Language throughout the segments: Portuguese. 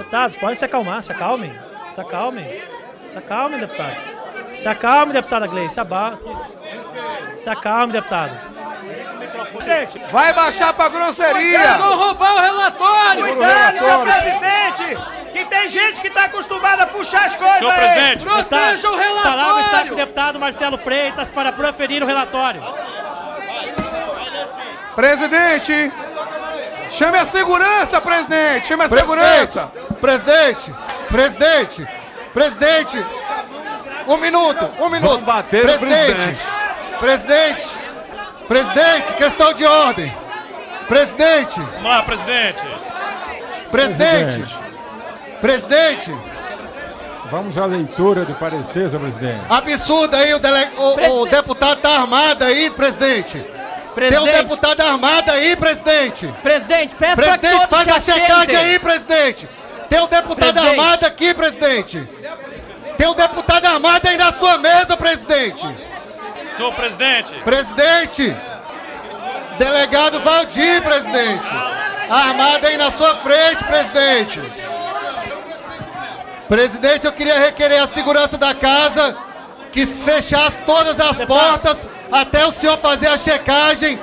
Deputados, podem se acalmar, se acalmem. Se acalmem. Se acalmem, deputados. Se acalme, deputada Gleice. Se, aba... se acalme, deputado. Vai baixar pra grosseria! Vão roubar o relatório! Cuidado, senhor presidente! Que tem gente que tá acostumada a puxar as coisas Senhor aí! presidente. Proteja o Palavra está com o relatório! deputado Marcelo Freitas para proferir o relatório. Presidente! Chame a segurança, presidente! Chame a segurança! Presidente, presidente, presidente, um minuto, um minuto. Vamos bater presidente, presidente, presidente, questão de ordem. Presidente, Vamos lá, presidente. presidente, presidente, Vamos à leitura do parecer, senhor presidente. absurdo aí, o, dele- o- o deputado tá armado aí, presidente. Tem um Presidente, deputado armado aí, presidente. presidente, peço para que Presidente, faz a checagem aí, presidente. Tem um deputado Presidente. armado aqui, presidente. Tem um deputado armado aí na sua mesa, presidente. Senhor presidente. Presidente. Delegado Valdir, presidente. Armado aí na sua frente, presidente. Presidente, eu queria requerer a segurança da casa que fechasse todas as portas até o senhor fazer a checagem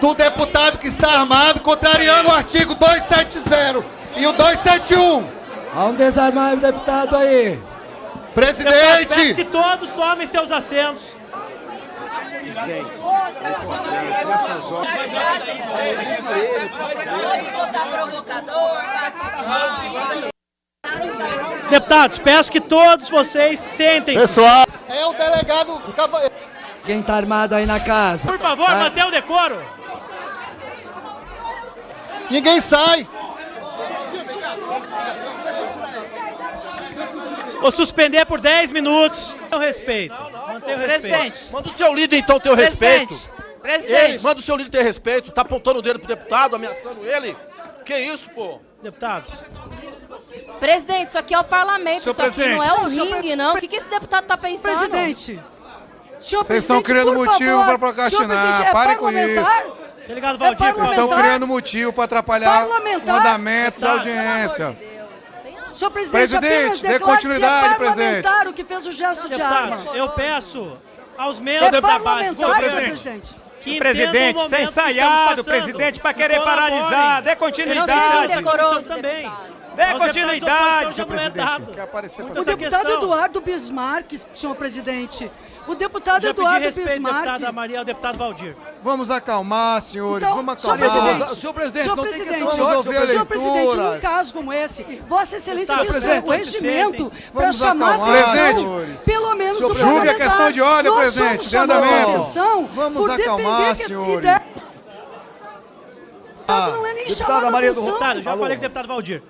do deputado que está armado, contrariando o artigo 270 e o 271. Vamos desarmar o deputado aí. Deputados, peço Presidente, que todos tomem seus assentos. Deputados, peço que todos vocês sentem. pessoal, é o delegado Quem tá armado aí na casa? Por favor, Tá? mantenha o decoro. Ninguém sai. Vou suspender por 10 minutos. Mantenha o respeito. Mantenha o respeito. Presidente, Manda o seu líder então ter o respeito. presidente, Ele, manda o seu líder ter respeito. Tá apontando o dedo pro deputado, ameaçando ele. Que isso, pô? Deputados, Presidente, isso aqui é o parlamento, Senhor isso aqui presidente. não é Não, senhor ringue, não. O que, que esse deputado tá pensando? Presidente. Senhor Vocês estão presidente, criando por motivo pra procrastinar. É Parem com parlamentar? delegado É Valdir, parlamentar. Estão criando motivo para atrapalhar o Parlamentar. andamento da Deputado. audiência. Senhor presidente, Presidente, apenas dê continuidade, se é presidente. o que fez o gesto de arma. Eu peço aos É membros da base senhor presidente. Que Presidente, o sem que ensaiado, passando. presidente, para querer paralisar. Dê Não continuidade. também. Dê continuidade, senhor é presidente. O deputado Eduardo Bismarck, senhor presidente. O deputado Eduardo Bismarck. deputada Maria, ao deputado Valdir. Vamos acalmar, senhores. Então, Vamos senhor acalmar. presidente, Senhor presidente, senhor presidente, ódio, ouvir a senhor presidente, num caso como esse, Vossa Excelência Senhor presidente, o regimento para chamar atenção, senhores. pelo menos do Julgue a parlamentar. questão de ordem, Nós presidente, somos andamento. Vamos acalmar, que senhores. ideia... não é nem Maria do. Deputado, já falei com o deputado Valdir.